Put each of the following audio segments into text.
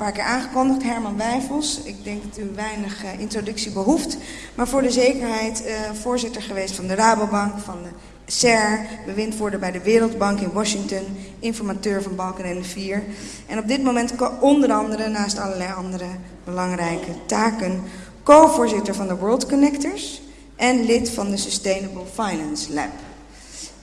paar keer aangekondigd, Herman Wijfels. Ik denk dat u weinig uh, introductie behoeft. Maar voor de zekerheid uh, voorzitter geweest van de Rabobank, van de SER, bewindvoerder bij de Wereldbank in Washington, informateur van Balkan 4. En op dit moment onder andere, naast allerlei andere belangrijke taken, co-voorzitter van de World Connectors en lid van de Sustainable Finance Lab.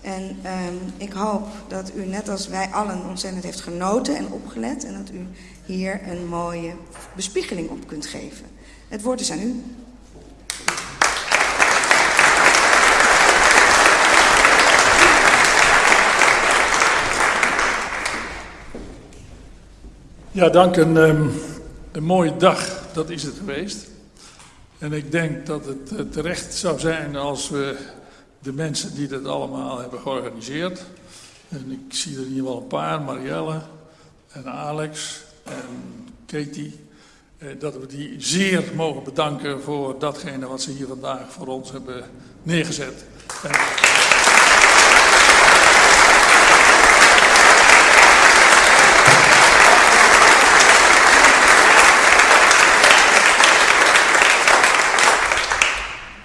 En um, ik hoop dat u net als wij allen ontzettend heeft genoten en opgelet en dat u hier een mooie bespiegeling op kunt geven. Het woord is aan u. Ja, dank. Een, um, een mooie dag, dat is het geweest. En ik denk dat het uh, terecht zou zijn als we de mensen die dit allemaal hebben georganiseerd. En ik zie er ieder geval een paar, Marielle en Alex Katie. Eh, dat we die zeer mogen bedanken voor datgene wat ze hier vandaag voor ons hebben neergezet.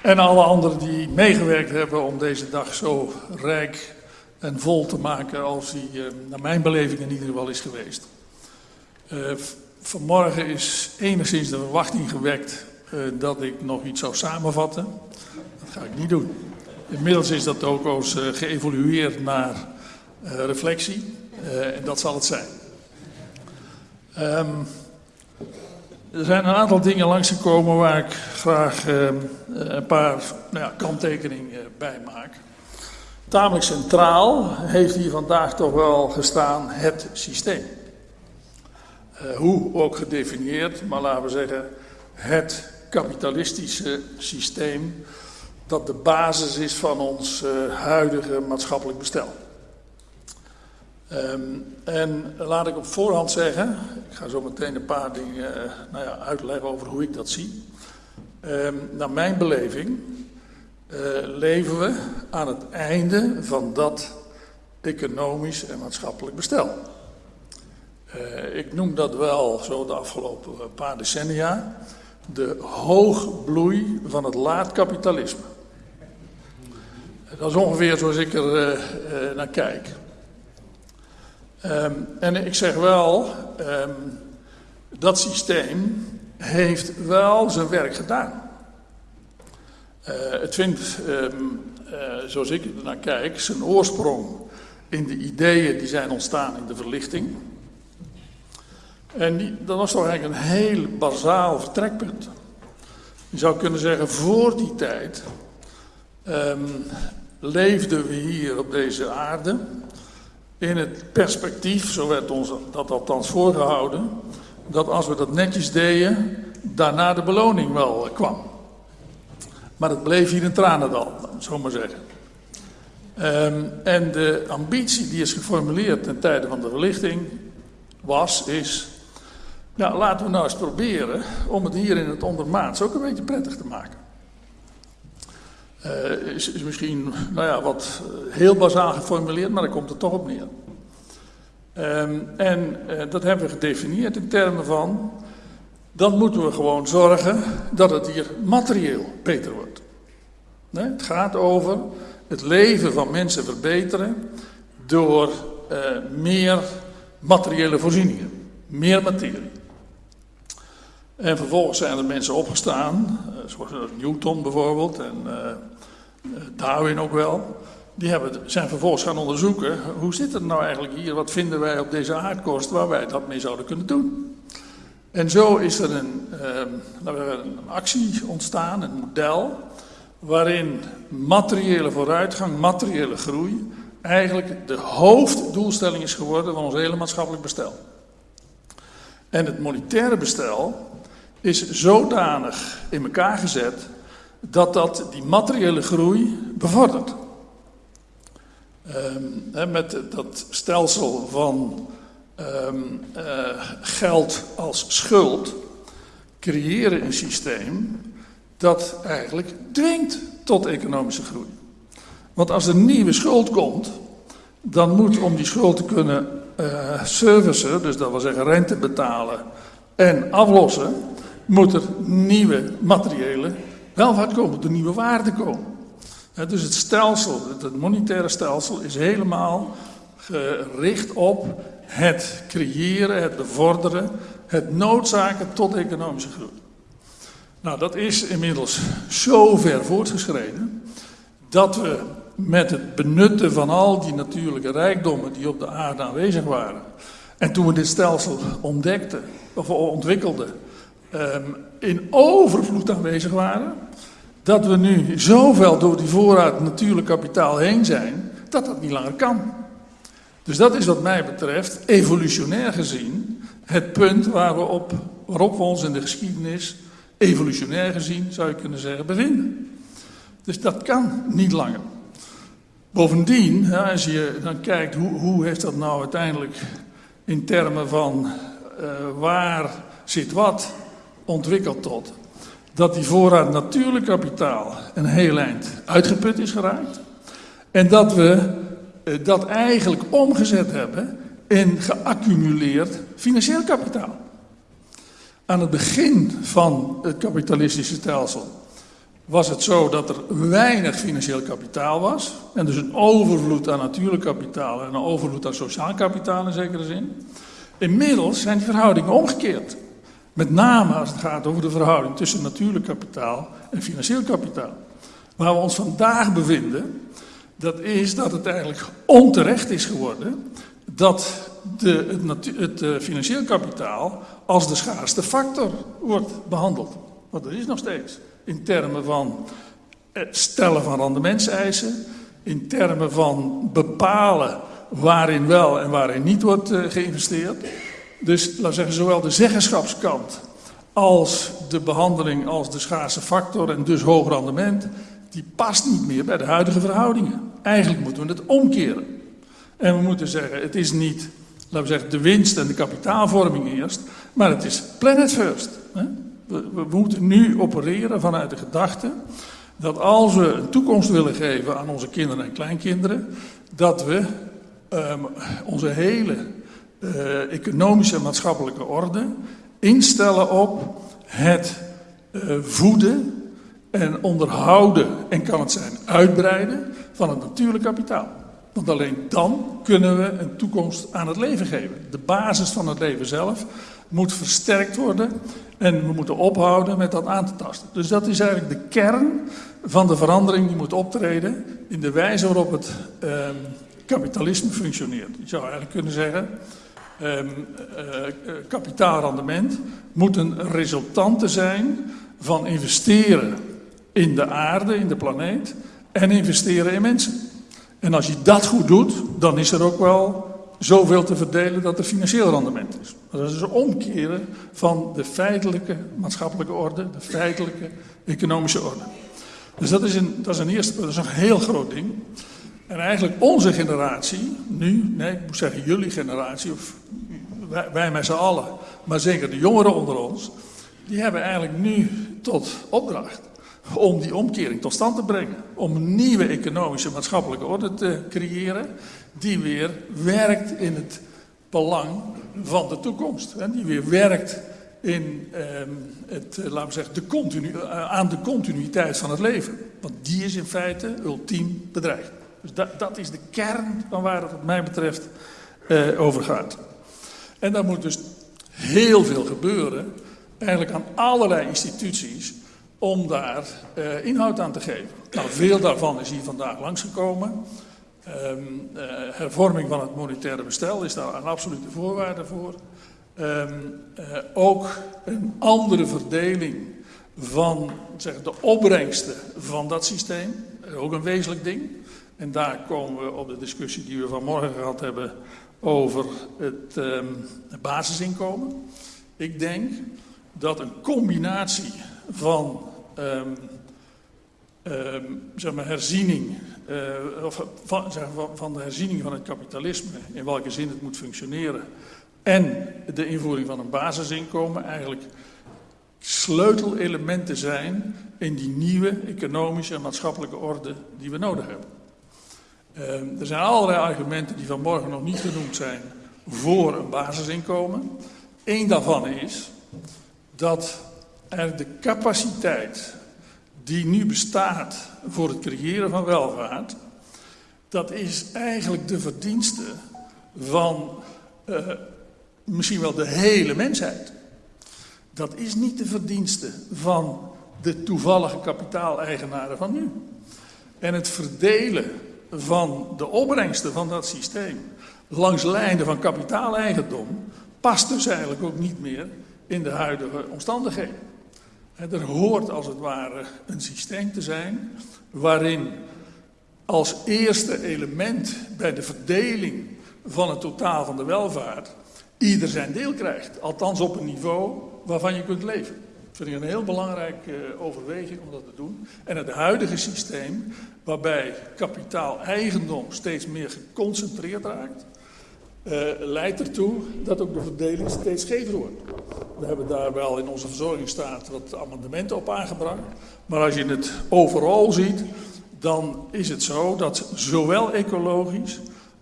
En alle anderen die meegewerkt hebben om deze dag zo rijk en vol te maken als die, eh, naar mijn beleving in ieder geval, is geweest. Uh, vanmorgen is enigszins de verwachting gewekt uh, dat ik nog iets zou samenvatten. Dat ga ik niet doen. Inmiddels is dat ook eens uh, geëvolueerd naar reflectie. en dat zal het zijn. Um, er zijn een aantal dingen langsgekomen waar ik graag uh, een paar nou ja, kanttekeningen bij maak. Tamelijk centraal heeft hier vandaag toch wel gestaan het systeem. Uh, hoe ook gedefinieerd, maar laten we zeggen het kapitalistische systeem dat de basis is van ons uh, huidige maatschappelijk bestel. Um, en laat ik op voorhand zeggen, ik ga zo meteen een paar dingen uh, nou ja, uitleggen over hoe ik dat zie. Um, naar mijn beleving leven we aan het einde van dat economisch en maatschappelijk bestel. Uh, ik noem dat wel zo de afgelopen paar decennia de hoogbloei van het laatkapitalisme. Dat is ongeveer zoals ik er naar kijk. Um, en ik zeg wel, um, dat systeem heeft wel zijn werk gedaan. Het vindt, uh, zoals ik er naar kijk, zijn oorsprong in de ideeën die zijn ontstaan in de verlichting. En dat was toch eigenlijk een heel bazaal vertrekpunt. Je zou kunnen zeggen, voor die tijd leefden we hier op deze aarde in het perspectief, zo werd ons dat althans voorgehouden, dat als we dat netjes deden, daarna de beloning wel kwam. Maar het bleef hier een tranendal, zo maar zeggen. Um, en de ambitie die is geformuleerd ten tijde van de verlichting was, is, ja, laten we nou eens proberen om het hier in het ondermaats ook een beetje prettig te maken. Uh, is, is, misschien nou ja, wat eh, heel bazaal geformuleerd, maar daar komt het toch op neer. Um, en uh, dat hebben we gedefinieerd in termen van, dan moeten we gewoon zorgen dat het hier materieel beter wordt. Nee, het gaat over het leven van mensen verbeteren door meer materiële voorzieningen, meer materie. En vervolgens zijn er mensen opgestaan, uh, zoals Newton bijvoorbeeld en Darwin ook wel. Die hebben, zijn vervolgens gaan onderzoeken, hoe zit het nou eigenlijk hier, wat vinden wij op deze aardkorst waar wij dat mee zouden kunnen doen. En zo is er een, uh, een actie ontstaan, een model, waarin materiële vooruitgang, materiële groei, eigenlijk de hoofddoelstelling is geworden van ons hele maatschappelijk bestel. En het monetaire bestel is zodanig in elkaar gezet dat dat die materiële groei bevordert. Um, met dat stelsel van um, uh, geld als schuld creëren een systeem dat eigenlijk dwingt tot economische groei. Want als er nieuwe schuld komt, dan moet om die schuld te kunnen uh, servicen, dus dat wil zeggen rente betalen en aflossen, moet er nieuwe materiële welvaart komen, er nieuwe waarden komen. dus het stelsel, het monetaire stelsel, is helemaal gericht op het creëren, het bevorderen, het noodzaken tot economische groei. Nou, dat is inmiddels zo ver voortgeschreden dat we met het benutten van al die natuurlijke rijkdommen die op de aarde aanwezig waren, en toen we dit stelsel ontdekten, of ontwikkelden, ehm, in overvloed aanwezig waren, dat we nu zoveel door die voorraad natuurlijk kapitaal heen zijn, dat dat niet langer kan. Dus dat is wat mij betreft, evolutionair gezien, het punt waar we op, waarop we ons in de geschiedenis, evolutionair gezien zou je kunnen zeggen, bevinden. Dus dat kan niet langer. Bovendien, als je dan kijkt hoe, hoe heeft dat nou uiteindelijk in termen van uh, waar zit wat ontwikkeld tot, dat die voorraad natuurlijk kapitaal een heel eind uitgeput is geraakt. En dat we uh, dat eigenlijk omgezet hebben in geaccumuleerd financieel kapitaal. Aan het begin van het kapitalistische stelsel was het zo dat er weinig financieel kapitaal was. En dus een overvloed aan natuurlijk kapitaal en een overvloed aan sociaal kapitaal in zekere zin. Inmiddels zijn die verhoudingen omgekeerd. Met name als het gaat over de verhouding tussen natuurlijk kapitaal en financieel kapitaal. Waar we ons vandaag bevinden, dat is dat het eigenlijk onterecht is geworden dat de, het, het, eh, financieel kapitaal als de schaarste factor wordt behandeld. Want dat is nog steeds in termen van het stellen van rendementseisen, in termen van bepalen waarin wel en waarin niet wordt uh, geïnvesteerd. Dus laten we zeggen, zowel de zeggenschapskant als de behandeling als de schaarse factor en dus hoog rendement, die past niet meer bij de huidige verhoudingen. Eigenlijk moeten we het omkeren. En we moeten zeggen, het is niet, laten we zeggen, de winst en de kapitaalvorming eerst, maar het is planet first. Hè? We, moeten nu opereren vanuit de gedachte dat als we een toekomst willen geven aan onze kinderen en kleinkinderen, dat we um, onze hele uh, economische en maatschappelijke orde instellen op het uh, voeden en onderhouden en kan het zijn uitbreiden van het natuurlijk kapitaal. Want alleen dan kunnen we een toekomst aan het leven geven. De basis van het leven zelf moet versterkt worden en we moeten ophouden met dat aan te tasten. Dus dat is eigenlijk de kern van de verandering die moet optreden in de wijze waarop het eh, kapitalisme functioneert. Je zou eigenlijk kunnen zeggen, um, uh, kapitaalrendement moet een resultante zijn van investeren in de aarde, in de planeet en investeren in mensen. En als je dat goed doet, dan is er ook wel zoveel te verdelen dat er financieel rendement is. Dat is een omkeren van de feitelijke maatschappelijke orde, de feitelijke economische orde. Dus dat is een, dat is een eerste dat is een heel groot ding. En eigenlijk onze generatie, nu, nee, ik moet zeggen jullie generatie, of wij, wij met z'n allen, maar zeker de jongeren onder ons, die hebben eigenlijk nu tot opdracht om die omkering tot stand te brengen. Om een nieuwe economische maatschappelijke orde te creëren die weer werkt in het belang van de toekomst. Hè, die weer werkt in, eh, het, eh, laten we zeggen, de continu, uh, aan de continuïteit van het leven. Want die is in feite ultiem bedreigd. Dus dat, dat is de kern van waar het wat mij betreft uh, over gaat. En daar moet dus heel veel gebeuren, eigenlijk aan allerlei instituties, om daar uh, inhoud aan te geven. Nou, veel daarvan is hier vandaag langsgekomen. Um, uh, hervorming van het monetaire bestel is daar een absolute voorwaarde voor. Uh, ook een andere verdeling van zeg, de opbrengsten van dat systeem. Ook een wezenlijk ding. En daar komen we op de discussie die we vanmorgen gehad hebben over het um, basisinkomen. Ik denk dat een combinatie van um, um, zeg maar herziening, uh, of van, zeg, van, de herziening van het kapitalisme, in welke zin het moet functioneren, en de invoering van een basisinkomen eigenlijk sleutelelementen zijn in die nieuwe economische en maatschappelijke orde die we nodig hebben. Uh, er zijn allerlei argumenten die vanmorgen nog niet genoemd zijn voor een basisinkomen. Eén daarvan is dat er de capaciteit die nu bestaat voor het creëren van welvaart, dat is eigenlijk de verdienste van uh, misschien wel de hele mensheid. Dat is niet de verdienste van de toevallige kapitaaleigenaren van nu. En het verdelen van de opbrengsten van dat systeem langs lijnen van kapitaaleigendom past dus eigenlijk ook niet meer in de huidige omstandigheden. Er hoort als het ware een systeem te zijn waarin als eerste element bij de verdeling van het totaal van de welvaart ieder zijn deel krijgt. Althans op een niveau waarvan je kunt leven. Vind ik een heel belangrijke eh, overweging om dat te doen. En het huidige systeem, waarbij kapitaal-eigendom steeds meer geconcentreerd raakt, uh, leidt ertoe dat ook de verdeling steeds schever wordt. We hebben daar wel in onze verzorgingsstaat wat amendementen op aangebracht. Maar als je het overal ziet, dan is het zo dat zowel ecologisch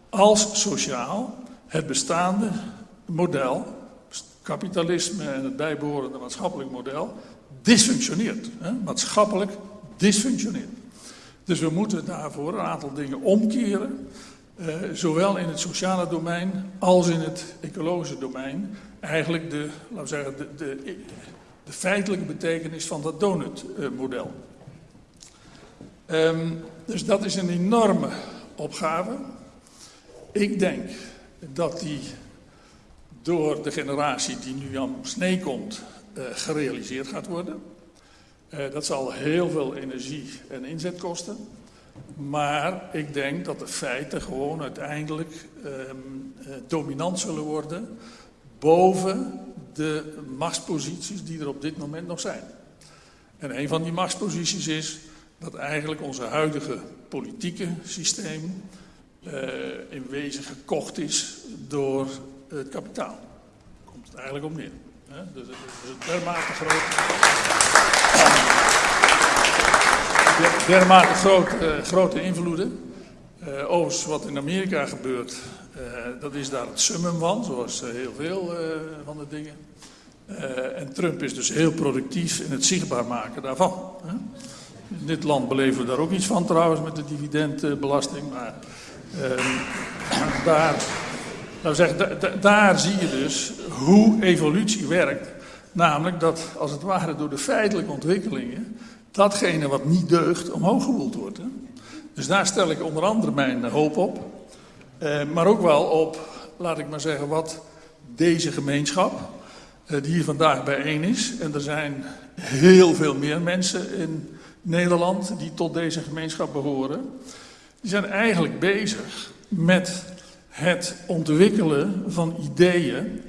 als sociaal het bestaande model, kapitalisme en het bijbehorende maatschappelijk model, dysfunctioneert. Hè? Maatschappelijk dysfunctioneert. Dus we moeten daarvoor een aantal dingen omkeren. Uh, zowel in het sociale domein als in het ecologische domein. Eigenlijk de, laten we zeggen, de, de, de feitelijke betekenis van dat donutmodel. Um, dus dat is een enorme opgave. Ik denk dat die door de generatie die nu aan snee komt uh, gerealiseerd gaat worden. Uh, dat zal heel veel energie en inzet kosten. Maar ik denk dat de feiten gewoon uiteindelijk uh, dominant zullen worden boven de machtsposities die er op dit moment nog zijn. En een van die machtsposities is dat eigenlijk onze huidige politieke systeem in wezen gekocht is door het kapitaal. Komt het eigenlijk op neer. Dus het is een dermate groot. dermate groot, uh, grote invloeden. Uh, overigens, wat in Amerika gebeurt, uh, dat is daar het summum van, zoals heel veel van de dingen. en Trump is dus heel productief in het zichtbaar maken daarvan. Hè? In dit land beleven we daar ook iets van trouwens met de dividendbelasting, maar ehm, daar nou zeg, daar zie je dus hoe evolutie werkt. Namelijk dat, als het ware door de feitelijke ontwikkelingen, datgene wat niet deugt, omhoog gewoeld wordt. Hè? Dus daar stel ik onder andere mijn hoop op. Eh, maar ook wel op, laat ik maar zeggen, wat deze gemeenschap, eh, die hier vandaag bijeen is. En er zijn heel veel meer mensen in Nederland die tot deze gemeenschap behoren. Die zijn eigenlijk bezig met het ontwikkelen van ideeën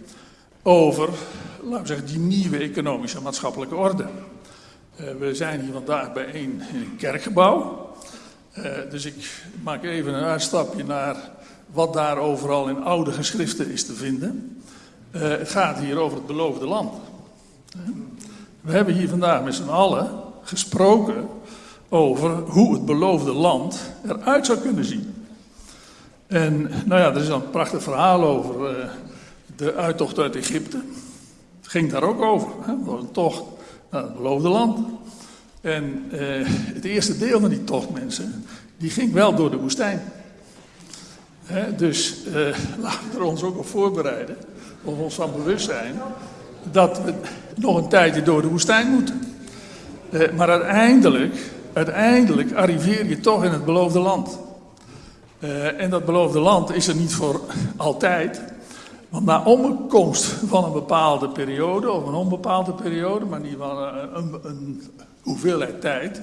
over, laten we zeggen, die nieuwe economische en maatschappelijke orde. Uh, we zijn hier vandaag bijeen in een kerkgebouw. Uh, dus ik maak even een uitstapje naar wat daar overal in oude geschriften is te vinden. Uh, het gaat hier over het beloofde land. We hebben hier vandaag met z'n allen gesproken over hoe het beloofde land eruit zou kunnen zien. En nou ja, er is een prachtig verhaal over uh, de uittocht uit Egypte. Het ging daar ook over. Hè? Was een tocht naar het beloofde land. En uh, het eerste deel van die tocht, mensen, die ging wel door de woestijn. Hè? Dus uh, laten we er ons ook op voorbereiden, of ons van bewust zijn, dat we nog een tijdje door de woestijn moeten. maar uiteindelijk, uiteindelijk arriveer je toch in het beloofde land. Uh, en dat beloofde land is er niet voor altijd. Want na omkomst van een bepaalde periode, of een onbepaalde periode, maar niet van een, een, een hoeveelheid tijd,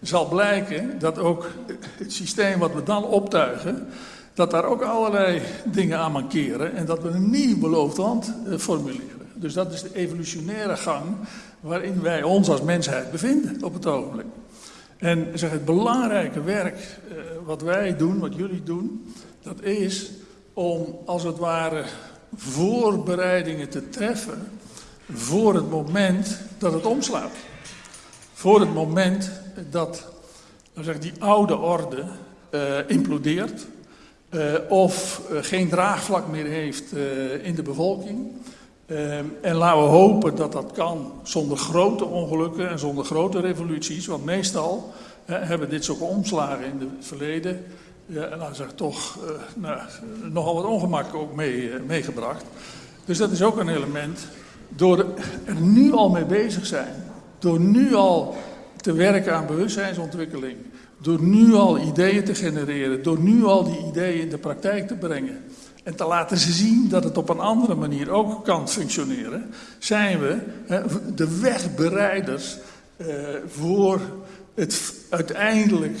zal blijken dat ook het systeem wat we dan optuigen, dat daar ook allerlei dingen aan mankeren en dat we een nieuw beloofd land uh, formuleren. Dus dat is de evolutionaire gang waarin wij ons als mensheid bevinden op het ogenblik. En zeg, het belangrijke werk uh, wat wij doen, wat jullie doen, dat is om als het ware voorbereidingen te treffen voor het moment dat het omslaat. Voor het moment dat zeg, die oude orde uh, implodeert uh, of geen draagvlak meer heeft in de bevolking. Ehm, en laten we hopen dat dat kan zonder grote ongelukken en zonder grote revoluties. Want meestal hebben dit soort omslagen in het verleden, zeggen, toch uh, nou, nogal wat ongemak ook mee, uh, meegebracht. Dus dat is ook een element. Door er nu al mee bezig zijn, door nu al te werken aan bewustzijnsontwikkeling, door nu al ideeën te genereren, door nu al die ideeën in de praktijk te brengen en te laten zien dat het op een andere manier ook kan functioneren, zijn we de wegbereiders uh, voor het uiteindelijk,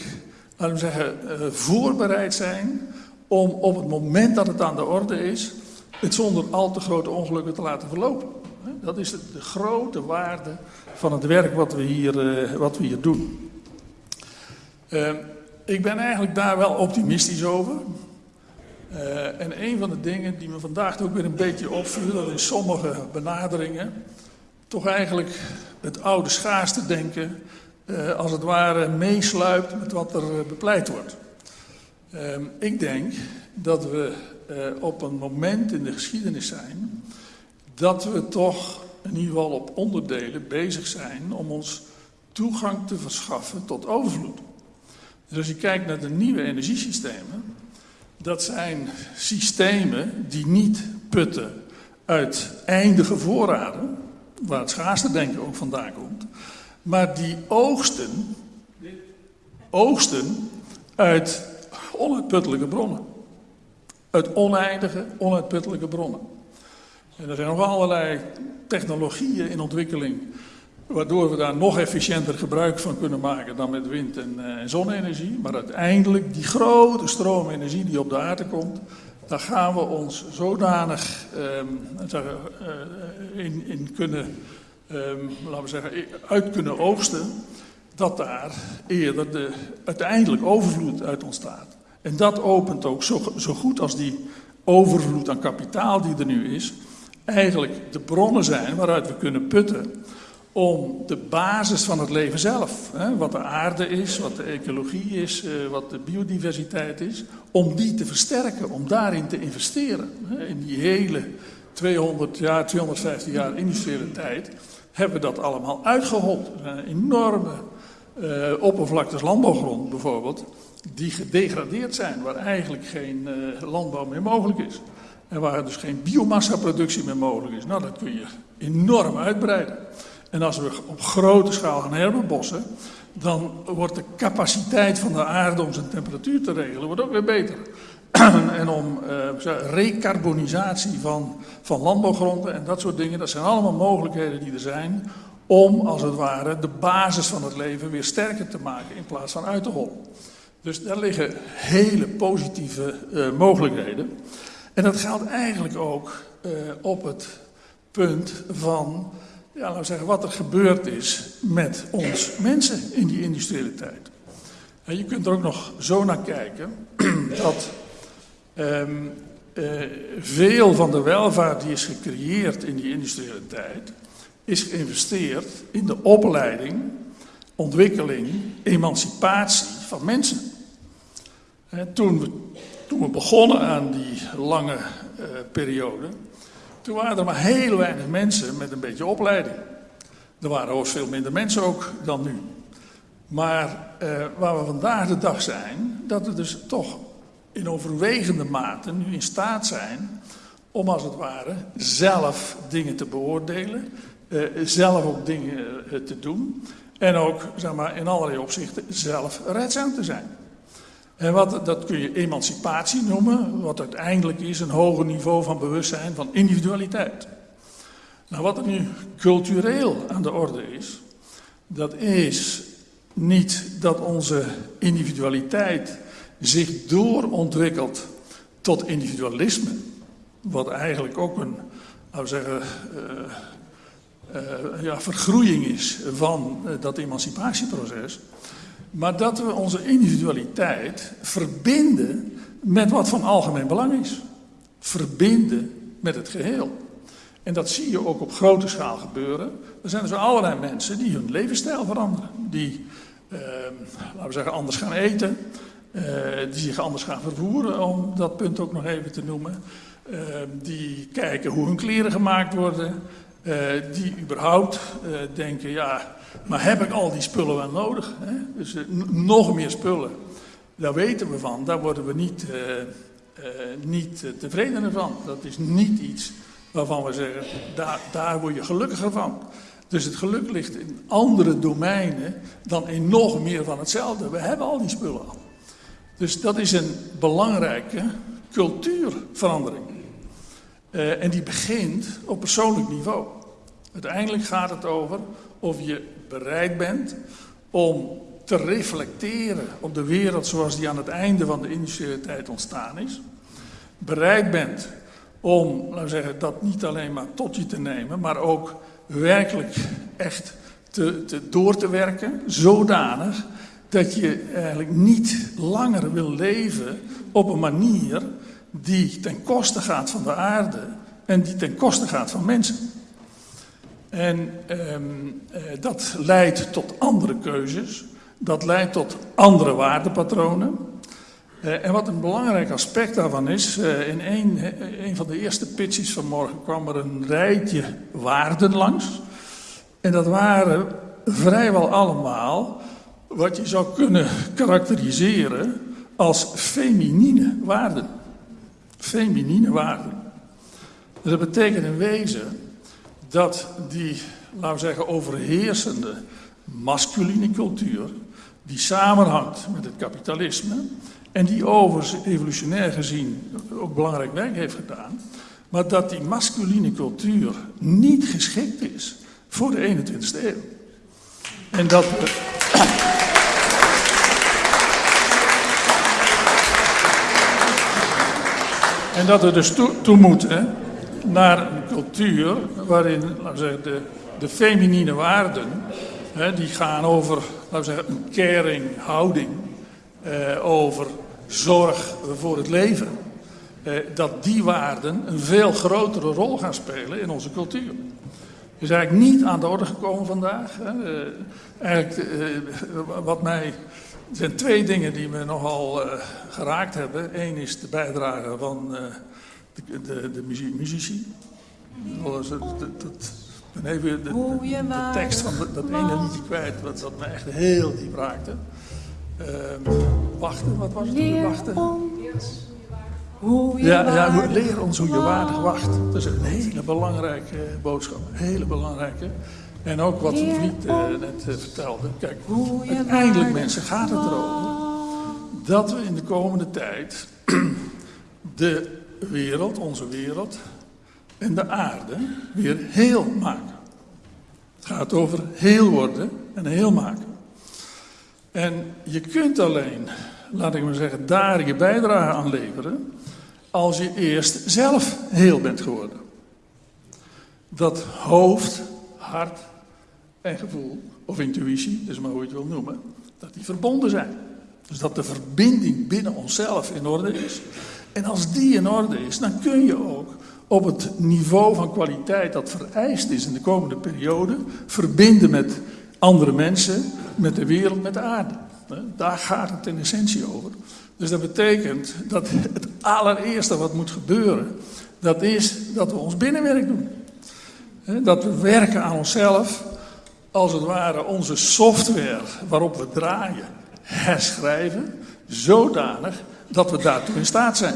laten we zeggen, uh, voorbereid zijn om op het moment dat het aan de orde is, het zonder al te grote ongelukken te laten verlopen. Dat is de, grote waarde van het werk wat we hier, uh, wat we hier doen. Ik ben eigenlijk daar wel optimistisch over. Uh, en een van de dingen die me vandaag ook weer een beetje opviel, dat in sommige benaderingen toch eigenlijk het oude schaarste denken uh, als het ware meesluipt met wat er bepleit wordt. Uh, ik denk dat we op een moment in de geschiedenis zijn dat we toch in ieder geval op onderdelen bezig zijn om ons toegang te verschaffen tot overvloed. Dus als je kijkt naar de nieuwe energiesystemen, dat zijn systemen die niet putten uit eindige voorraden, waar het schaarste denken ook vandaan komt, maar die oogsten, oogsten uit onuitputtelijke bronnen. Uit oneindige, onuitputtelijke bronnen. En er zijn nog allerlei technologieën in ontwikkeling waardoor we daar nog efficiënter gebruik van kunnen maken dan met wind- en, uh, en zonne-energie. Maar uiteindelijk, die grote stroomenergie die op de aarde komt, daar gaan we ons zodanig zeggen, uh, in, in, kunnen, um, laten we zeggen, uit kunnen oogsten, dat daar eerder de, uiteindelijk overvloed uit ontstaat. En dat opent ook zo, zo goed als die overvloed aan kapitaal die er nu is, eigenlijk de bronnen zijn waaruit we kunnen putten om de basis van het leven zelf, hè, wat de aarde is, wat de ecologie is, uh, wat de biodiversiteit is, om die te versterken, om daarin te investeren. Hè. In die hele 200 jaar, 250 jaar industriële tijd hebben we dat allemaal uitgehold. Zijn enorme uh, oppervlaktes landbouwgrond bijvoorbeeld, die gedegradeerd zijn, waar eigenlijk geen uh, landbouw meer mogelijk is. En waar dus geen biomassaproductie meer mogelijk is. Nou, dat kun je enorm uitbreiden. En als we op grote schaal gaan herbebossen, dan wordt de capaciteit van de aarde om zijn temperatuur te regelen wordt ook weer beter. en om uh, recarbonisatie van, van landbouwgronden en dat soort dingen, dat zijn allemaal mogelijkheden die er zijn om als het ware de basis van het leven weer sterker te maken in plaats van uit te hollen. Dus daar liggen hele positieve uh, mogelijkheden. En dat geldt eigenlijk ook uh, op het punt van ja, laten we zeggen, wat er gebeurd is met ons mensen in die industriële tijd. En je kunt er ook nog zo naar kijken dat um, uh, veel van de welvaart die is gecreëerd in die industriële tijd, is geïnvesteerd in de opleiding, ontwikkeling, emancipatie van mensen. En toen, we, toen we begonnen aan die lange uh, periode, toen waren er maar heel weinig mensen met een beetje opleiding. Er waren ook veel minder mensen ook dan nu. Maar uh, waar we vandaag de dag zijn, dat we dus toch in overwegende mate nu in staat zijn om als het ware zelf dingen te beoordelen, uh, zelf ook dingen uh, te doen en ook zeg maar, in allerlei opzichten zelf redzaam te zijn. En wat, dat kun je emancipatie noemen, wat uiteindelijk is een hoger niveau van bewustzijn van individualiteit. Nou, wat er nu cultureel aan de orde is, dat is niet dat onze individualiteit zich doorontwikkelt tot individualisme, wat eigenlijk ook een, laten zeggen, uh, uh, ja, vergroeiing is van uh, dat emancipatieproces. Maar dat we onze individualiteit verbinden met wat van algemeen belang is. Verbinden met het geheel. En dat zie je ook op grote schaal gebeuren. Er zijn dus allerlei mensen die hun levensstijl veranderen. Die, eh, laten we zeggen, anders gaan eten. Uh, die zich anders gaan vervoeren, om dat punt ook nog even te noemen. eh, die kijken hoe hun kleren gemaakt worden, eh, die überhaupt eh, denken, ja, maar heb ik al die spullen wel nodig? Hè? Dus eh, nog meer spullen, daar weten we van, daar worden we niet, eh, niet tevreden van. Dat is niet iets waarvan we zeggen, daar, daar word je gelukkiger van. Dus het geluk ligt in andere domeinen dan in nog meer van hetzelfde. We hebben al die spullen al. Dus dat is een belangrijke cultuurverandering. En die begint op persoonlijk niveau. Uiteindelijk gaat het over of je bereid bent om te reflecteren op de wereld zoals die aan het einde van de industriële tijd ontstaan is. Bereid bent om, laten we zeggen, dat niet alleen maar tot je te nemen, maar ook werkelijk echt te, te, door te werken, zodanig dat je eigenlijk niet langer wil leven op een manier die ten koste gaat van de aarde en die ten koste gaat van mensen. En ehm, eh, dat leidt tot andere keuzes, dat leidt tot andere waardepatronen. Eh, en wat een belangrijk aspect daarvan is, eh, in een, van de eerste pitches van morgen kwam er een rijtje waarden langs. En dat waren vrijwel allemaal wat je zou kunnen karakteriseren als feminine waarden. Feminine waarden. Dat betekent in wezen dat die, laten we zeggen, overheersende masculine cultuur, die samenhangt met het kapitalisme en die overigens evolutionair gezien ook belangrijk werk heeft gedaan, maar dat die masculine cultuur niet geschikt is voor de 21ste eeuw. En dat. En dat we dus toe, toe moeten naar een cultuur waarin laten zeggen, de, de feminine waarden, hè, die gaan over laten zeggen, een caring houding, eh, over zorg voor het leven, eh, dat die waarden een veel grotere rol gaan spelen in onze cultuur. is eigenlijk niet aan de orde gekomen vandaag. Hè. Uh, eigenlijk, uh, wat mij. Er zijn twee dingen die me nogal uh, geraakt hebben. Eén is de bijdrage van de, de, de muzie muzici. Dat, dat, dat, ben even de, de, de tekst van dat, dat ene liedje kwijt, wat, wat me echt heel diep raakte. wachten, wat was het? Wachten. Hoe je ja, ja, leer ons hoe je waardig wacht. Dat is een hele belangrijke boodschap. Een hele belangrijke. En ook wat de vriend uh, net uh, vertelde. Kijk, uiteindelijk mensen gaat het erover dat we in de komende tijd de wereld, onze wereld en de aarde weer heel maken. Het gaat over heel worden en heel maken. En je kunt alleen, laat ik maar zeggen, daar je bijdrage aan leveren als je eerst zelf heel bent geworden. Dat hoofd, hart en gevoel, of intuïtie, dus maar hoe je het wil noemen, dat die verbonden zijn. Dus dat de verbinding binnen onszelf in orde is. En als die in orde is, dan kun je ook op het niveau van kwaliteit dat vereist is in de komende periode, verbinden met andere mensen, met de wereld, met de aarde. Daar gaat het in essentie over. Dus dat betekent dat het allereerste wat moet gebeuren, dat is dat we ons binnenwerk doen. Dat we werken aan onszelf, als het ware onze software waarop we draaien, herschrijven, zodanig dat we daartoe in staat zijn.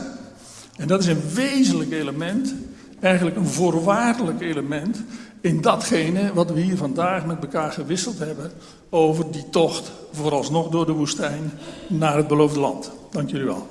En dat is een wezenlijk element, eigenlijk een voorwaardelijk element in datgene wat we hier vandaag met elkaar gewisseld hebben over die tocht vooralsnog door de woestijn naar het beloofde land. Dank jullie wel.